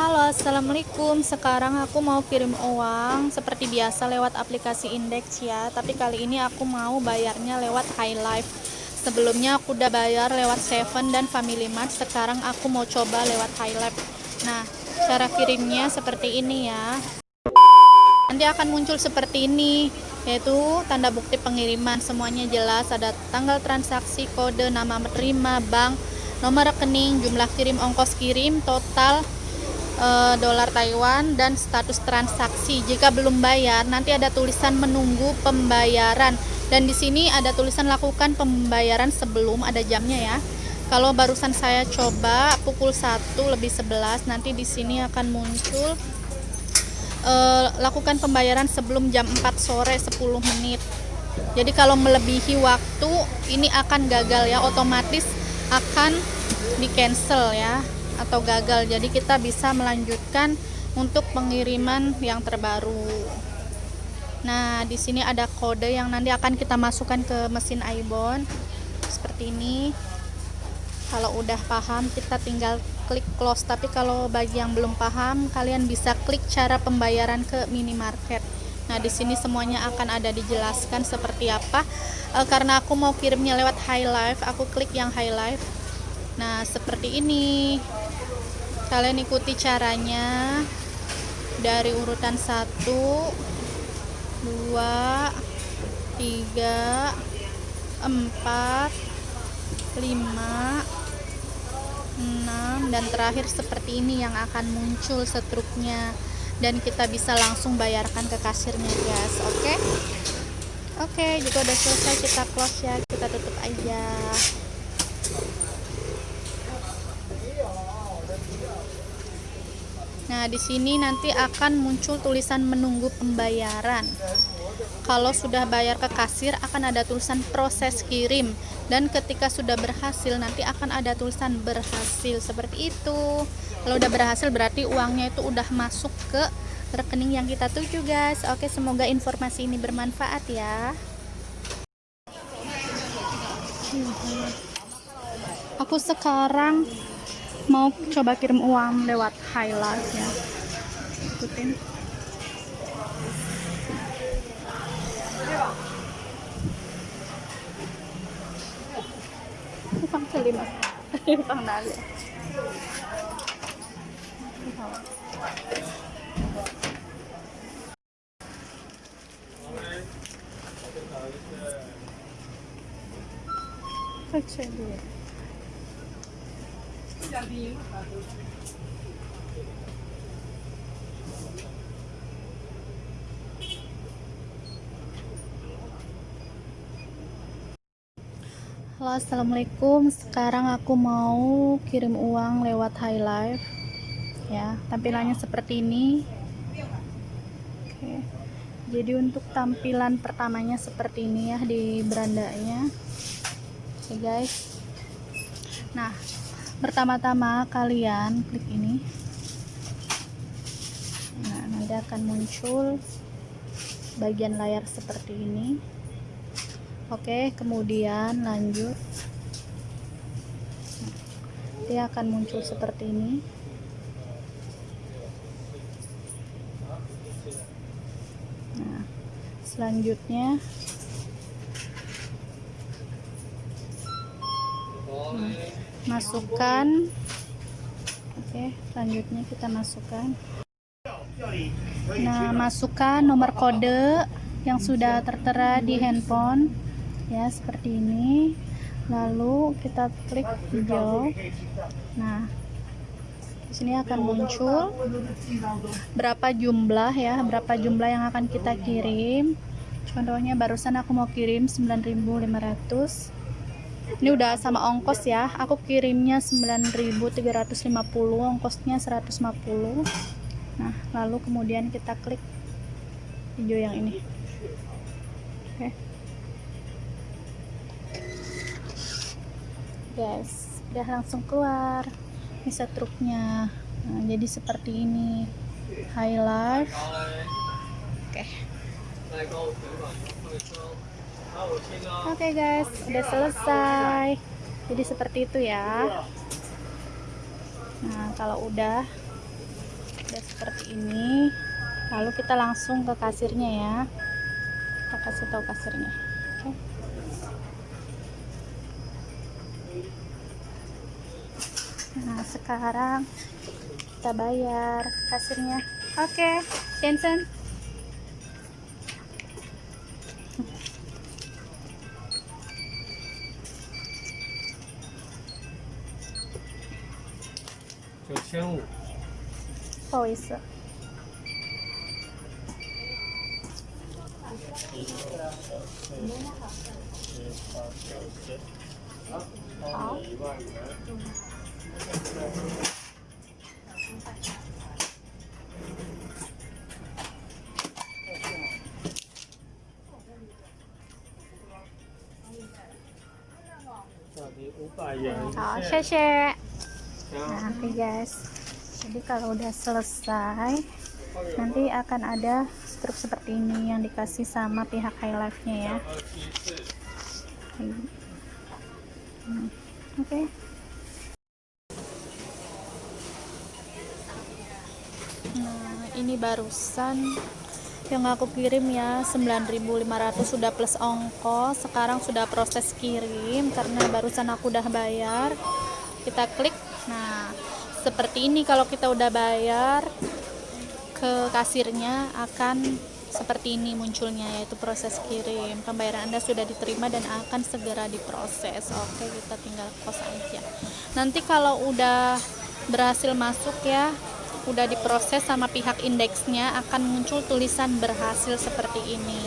Halo, assalamualaikum. Sekarang aku mau kirim uang seperti biasa lewat aplikasi Index ya. Tapi kali ini aku mau bayarnya lewat High Life. Sebelumnya aku udah bayar lewat Seven dan Family Mart. Sekarang aku mau coba lewat High Life. Nah, cara kirimnya seperti ini ya. Nanti akan muncul seperti ini, yaitu tanda bukti pengiriman. Semuanya jelas, ada tanggal transaksi, kode, nama menerima, bank, nomor rekening, jumlah kirim, ongkos kirim, total uh, dolar Taiwan dan status transaksi. Jika belum bayar, nanti ada tulisan menunggu pembayaran dan di sini ada tulisan lakukan pembayaran sebelum ada jamnya ya. Kalau barusan saya coba pukul 1 lebih 11 nanti di sini akan muncul uh, lakukan pembayaran sebelum jam 4 sore 10 menit. Jadi kalau melebihi waktu ini akan gagal ya otomatis akan di cancel ya atau gagal. Jadi kita bisa melanjutkan untuk pengiriman yang terbaru. Nah di sini ada kode yang nanti akan kita masukkan ke mesin iBond seperti ini. Kalau udah paham kita tinggal klik close. Tapi kalau bagi yang belum paham kalian bisa klik cara pembayaran ke minimarket. Nah di sini semuanya akan ada dijelaskan seperti apa. E, karena aku mau kirimnya lewat high life aku klik yang high life. Nah seperti ini kalian ikuti caranya. Dari urutan 1 2 3 4 5 6 dan terakhir seperti ini yang akan muncul setruknya. Dan kita bisa langsung bayarkan ke kasirnya guys. Oke? Okay? oke okay, juga udah selesai kita close ya. Kita tutup aja Nah, di sini nanti akan muncul tulisan menunggu pembayaran. Kalau sudah bayar ke kasir akan ada tulisan proses kirim dan ketika sudah berhasil nanti akan ada tulisan berhasil seperti itu. Kalau udah berhasil berarti uangnya itu udah masuk ke rekening yang kita tuju, guys. Oke, semoga informasi ini bermanfaat ya. Aku sekarang mau coba kirim uang lewat highlight ya. Ikutin. Ipang selima Ipang nali Cek dulu Halo assalamualaikum. Sekarang aku mau kirim uang lewat High Life ya tampilannya seperti ini. Oke. jadi untuk tampilan pertamanya seperti ini ya di berandanya. Oke guys. Nah pertama-tama kalian klik ini. Nah nanti akan muncul bagian layar seperti ini. Oke kemudian lanjut. Dia akan muncul seperti ini. Nah selanjutnya masukkan. Oke selanjutnya kita masukkan. Nah masukkan nomor kode yang sudah tertera di handphone. Ya seperti ini. Lalu kita klik hijau. Nah di sini akan muncul berapa jumlah ya berapa jumlah yang akan kita kirim. Contohnya barusan aku mau kirim 9500 ini udah sama ongkos ya. Aku kirimnya 9350 ongkosnya 150 nah lalu kemudian kita klik hijau yang ini. Oke. Okay. guys udah langsung keluar. Bisa truknya nah, jadi seperti ini. Highlight. Oke. okay. Oke okay guys, udah selesai. Jadi seperti itu ya. Nah, kalau udah udah seperti ini lalu kita langsung ke kasirnya ya kita kasih tahu kasirnya oke nah sekarang kita bayar kasirnya oke Jensen 九千五，不好意思。好。好谢谢 Nah, oke guys. Jadi kalau udah selesai, nanti akan ada struk seperti ini yang dikasih sama pihak High Life-nya ya. Hmm, Oke. Nah, ini barusan yang aku kirim ya 9.500 sudah plus ongkos sekarang sudah proses kirim karena barusan aku udah bayar kita klik nah seperti ini kalau kita udah bayar ke kasirnya akan seperti ini munculnya yaitu proses kirim. Pembayaran anda sudah diterima dan akan segera diproses. Oke kita tinggal kos aja. Nanti kalau udah berhasil masuk ya udah diproses sama pihak indeksnya akan muncul tulisan berhasil seperti ini